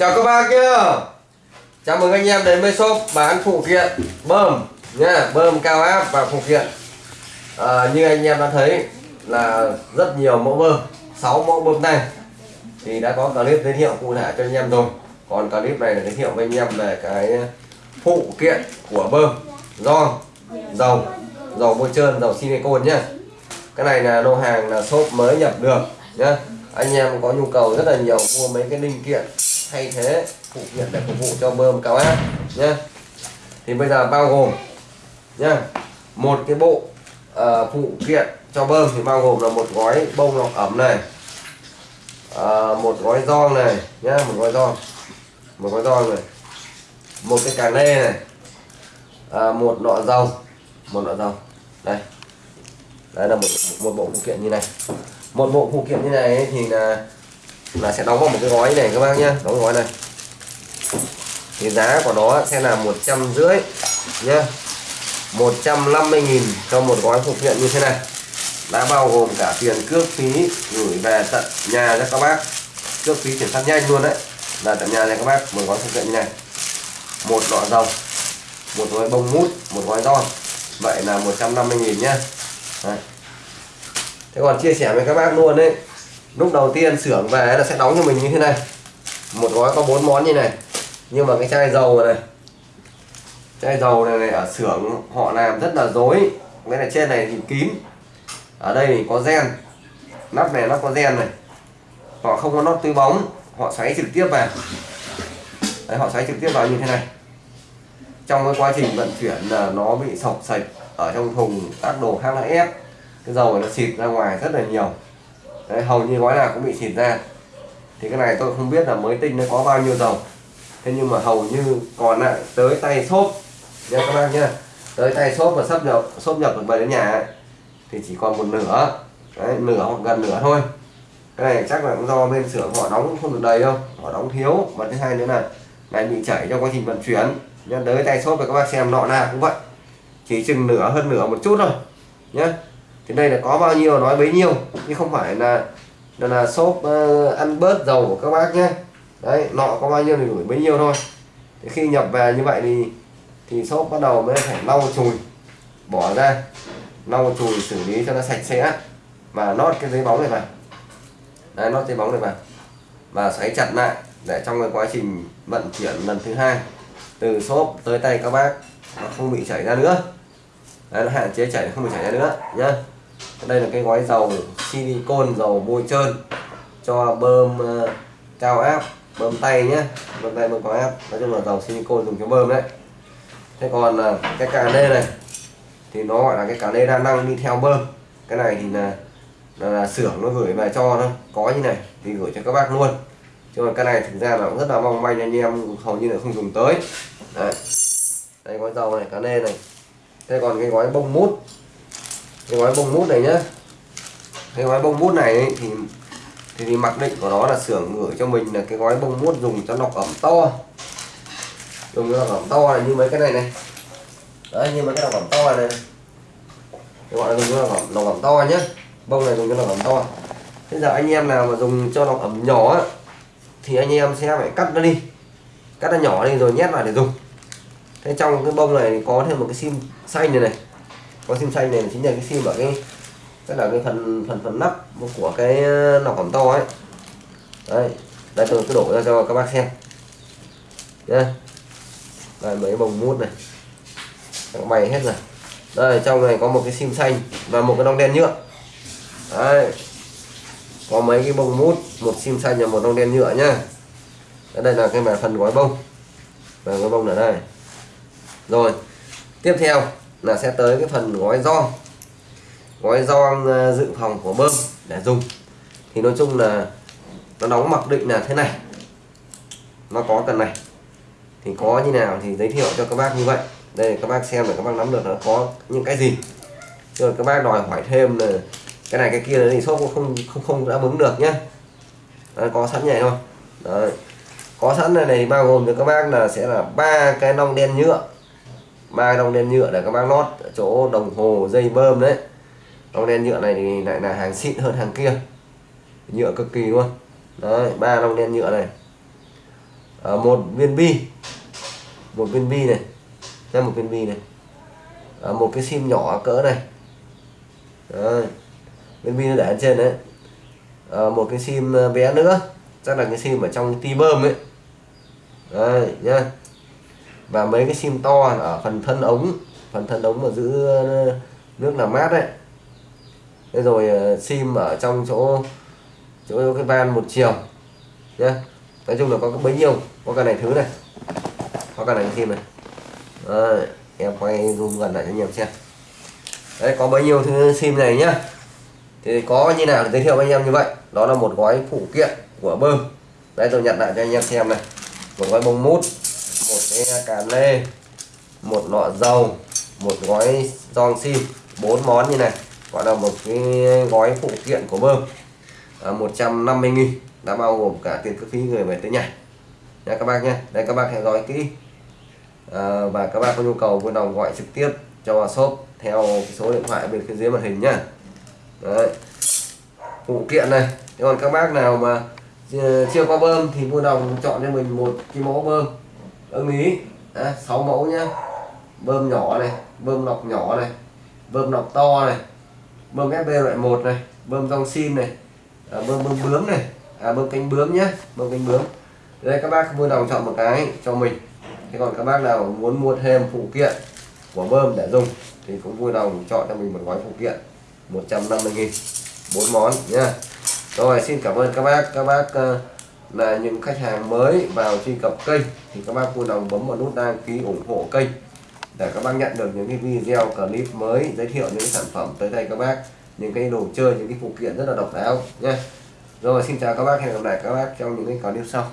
chào các bác nhá. Chào mừng anh em đến với shop bán phụ kiện bơm nha bơm cao áp và phụ kiện. À, như anh em đã thấy là rất nhiều mẫu bơm. 6 mẫu bơm này thì đã có clip giới thiệu cụ thể cho anh em rồi. Còn clip này là giới thiệu với anh em về cái phụ kiện của bơm. Do dầu dầu bôi trơn dầu silicon nhá. Cái này là lô hàng là shop mới nhập được nhá. Anh em có nhu cầu rất là nhiều mua mấy cái linh kiện thay thế phụ kiện để phục vụ cho bơm cao áp nhé thì bây giờ bao gồm nhá một cái bộ uh, phụ kiện cho bơm thì bao gồm là một gói bông lọc ẩm này uh, một gói giòn này nhá một gói giòn một gói giòn này một cái cà nê này uh, một nọ dầu một nọ dầu đây. Đây là một một bộ phụ kiện như này. Một bộ phụ kiện như này thì là là sẽ đóng vào một cái gói này các bác nhé đóng gói này. Thì giá của nó sẽ là một trăm rưỡi nhá. 150.000 cho một gói phụ kiện như thế này. Đã bao gồm cả tiền cước phí gửi về tận nhà cho các bác. Cước phí chuyển phát nhanh luôn đấy. Là tận nhà cho các bác một gói phụ kiện như này. Một lọ dầu, một gói bông mút, một gói giòn vậy là 150.000 nhá. Đấy. thế còn chia sẻ với các bác luôn đấy lúc đầu tiên xưởng về là sẽ đóng cho mình như thế này. Một gói có bốn món như này. Nhưng mà cái chai dầu này chai dầu này, này ở xưởng họ làm rất là dối cái này trên này thì kín. Ở đây thì có gen. Nắp này nó có gen này. Họ không có nắp túi bóng. Họ xoáy trực tiếp vào. Đấy, họ xoáy trực tiếp vào như thế này. Trong cái quá trình vận chuyển là nó bị sọc sạch ở trong thùng các đồ khác là ép cái dầu này nó xịt ra ngoài rất là nhiều. Đấy, hầu như gói nào cũng bị xịt ra. Thì cái này tôi không biết là mới tinh nó có bao nhiêu dầu thế nhưng mà hầu như còn lại tới tay xốp. Nha các bác nhá. Tới tay xốp và sắp nhập xốp nhập được về đến nhà ấy, thì chỉ còn một nửa. Đấy, nửa hoặc gần nửa thôi. Cái này chắc là cũng do bên xưởng họ đóng không được đầy đâu. Họ đóng thiếu. Và thứ hai nữa là lại bị chảy trong quá trình vận chuyển. Nhân tới tay xốp và các bác xem nọ nào cũng vậy. Chỉ chừng nửa hơn nửa một chút thôi. Nhé thì đây là có bao nhiêu nói bấy nhiêu chứ không phải là là, là xốp uh, ờ, ăn bớt dầu của các bác nhé. Đấy nọ có bao nhiêu thì gửi bấy nhiêu thôi. Thì khi nhập về như vậy thì thì xốp bắt đầu mới phải lau chùi bỏ ra lau chùi xử lý cho nó sạch sẽ. Và nót cái giấy bóng này vào. Đấy nót giấy bóng này vào. Và xoáy chặt lại để trong cái quá trình vận chuyển lần thứ hai từ xốp tới tay các bác nó không bị chảy ra nữa. Đấy, nó hạn chế chảy không bị chảy ra nữa nhá đây là cái gói dầu silicon dầu bôi trơn cho bơm uh, cao áp bơm tay nhé. Bơm tay bơm cao áp. Nói chung là dầu silicon dùng cho bơm đấy. Thế còn uh, cái cà nê này thì nó gọi là cái cà nê đa năng đi theo bơm. Cái này thì là là, là xưởng nó gửi về cho thôi. Có như này thì gửi cho các bác luôn. Chứ còn cái này thực ra là cũng rất là mong manh anh em hầu như là không dùng tới. Đấy. Đây gói dầu này cá nê này. Thế còn cái gói bông mút cái gói bông mút này nhá. Cái gói bông mút này ấy, thì thì, thì mặc định của nó là xưởng gửi cho mình là cái gói bông mút dùng cho lọc ẩm to. Dùng cho lọc ẩm to là như mấy cái này này. Đấy như mấy cái lọc ẩm to này, này. gọi là dùng cho lọc ẩm, lọc ẩm to nhé bông này dùng cho lọc ẩm to. Bây giờ anh em nào mà dùng cho lọc ẩm nhỏ thì anh em sẽ phải cắt nó đi. Cắt nó nhỏ đi rồi nhét vào để dùng. Thế trong cái bông này có thêm một cái sim xanh này này có sim xanh này chính là cái sim ở cái, tức là cái phần phần phần nắp của cái ờ, nọc hỏng to ấy. Đây đây tôi cứ đổ ra cho các bác xem. Nhé đây, mấy bông mút này. Các bay hết rồi. Đây, trong này có một cái sim xanh và một cái nong đen nhựa. Đấy, có mấy cái bông mút, một sim xanh và một nong đen nhựa nhá. Đây là cái phần gói bông. Và gói bông ở đây. Rồi, tiếp theo là sẽ tới cái phần gói do, gói do ờ, dự phòng của bơm để dùng. Thì nói chung là nó đóng mặc định là thế này. Nó có cần này. Thì có như nào thì giới thiệu cho các bác như vậy. Đây các bác xem để các bác nắm được nó có những cái gì. Rồi các bác đòi hỏi thêm là cái này cái kia thì shop cũng không không không đáp ứng được nhé Đấy, có sẵn nhảy thôi. Đấy. có sẵn này này bao gồm cho các bác là sẽ là ba cái nong đen nhựa ba đồng đen nhựa để các bác lót ở chỗ đồng hồ dây bơm đấy. Đồng đen nhựa này thì lại là hàng xịn hơn hàng kia. Nhựa cực kỳ luôn. Đấy ba đồng đen nhựa này. À, một viên bi. Một viên bi này. Ra một viên bi này. À, một cái sim nhỏ cỡ này. Đấy. viên bi nó để ở trên đấy. À, một cái sim bé nữa. Chắc là cái sim ở trong ti bơm ấy. Đây nhá và mấy cái sim to ở phần thân ống phần thân ống mà giữ ờ, nước làm mát đấy. Thế rồi ờ, sim ở trong chỗ chỗ cái van một chiều nhé nói chung là có bấy nhiêu có cả này thứ này có cả này sim này. Đấy, em quay zoom gần lại cho anh em xem. Đấy có bấy nhiêu thứ sim này nhá. Thì có như nào giới thiệu với anh em như vậy. Đó là một gói phụ kiện của bơm. Đây tôi nhận lại cho anh em xem này. Một gói bông mút một cái cà lê một lọ dầu một gói giòn sim bốn món như này. Gọi là một cái gói phụ kiện của bơm. À, 150 nghìn. Đã bao gồm cả tiền cước phí người về tới nhà nha các bác nhé. Đây các bác hãy gói kỹ. À, và các bác có nhu cầu vui lòng gọi trực tiếp cho shop theo số điện thoại bên phía dưới màn hình nhá. Đấy. phụ kiện này. Thế còn các bác nào mà chưa có bơm thì vui lòng chọn cho mình một cái mẫu bơm ưng ý. À, 6 mẫu nhá. Bơm nhỏ này bơm lọc nhỏ này bơm lọc to này bơm FB loại 1 này bơm rong sim này à, bơm bơm bướm này à, bơm cánh bướm nhá, bơm cánh bướm. Đây các bác vui lòng chọn một cái cho mình. Thế còn các bác nào muốn mua thêm phụ kiện của bơm để dùng thì cũng vui lòng chọn cho mình một gói phụ kiện 150 nghìn bốn món nhá. Rồi xin cảm ơn các bác các bác uh, là những khách hàng mới vào truy cập kênh thì các bác vui lòng bấm vào nút đăng ký ủng hộ kênh để các bác nhận được những cái video clip mới giới thiệu những sản phẩm tới đây các bác, những cái đồ chơi, những cái phụ kiện rất là độc đáo nha. Rồi, xin chào các bác, hẹn gặp lại các bác trong những cái clip sau.